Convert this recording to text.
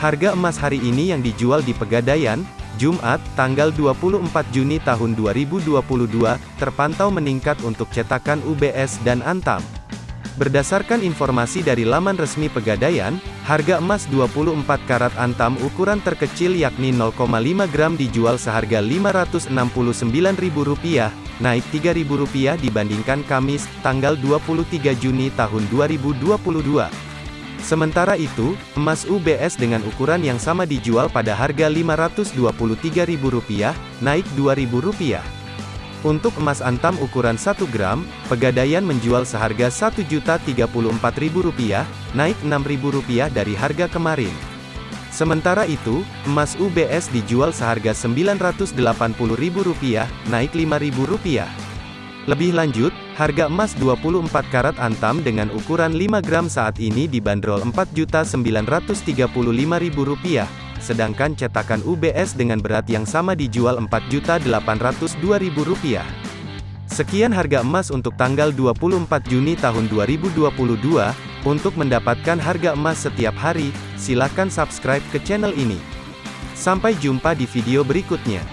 Harga emas hari ini yang dijual di Pegadaian, Jumat, tanggal 24 Juni tahun 2022, terpantau meningkat untuk cetakan UBS dan Antam. Berdasarkan informasi dari laman resmi Pegadaian, harga emas 24 karat Antam ukuran terkecil yakni 0,5 gram dijual seharga Rp569.000, naik Rp3.000 dibandingkan Kamis, tanggal 23 Juni tahun 2022. Sementara itu, emas UBS dengan ukuran yang sama dijual pada harga Rp523.000, naik Rp2.000. Untuk emas antam ukuran 1 gram, Pegadaian menjual seharga Rp1.034.000, naik Rp6.000 dari harga kemarin. Sementara itu, emas UBS dijual seharga Rp980.000, naik Rp5.000. Lebih lanjut, harga emas 24 karat antam dengan ukuran 5 gram saat ini dibanderol Rp4.935.000, sedangkan cetakan UBS dengan berat yang sama dijual Rp4.802.000. Sekian harga emas untuk tanggal 24 Juni tahun 2022. Untuk mendapatkan harga emas setiap hari, silakan subscribe ke channel ini. Sampai jumpa di video berikutnya.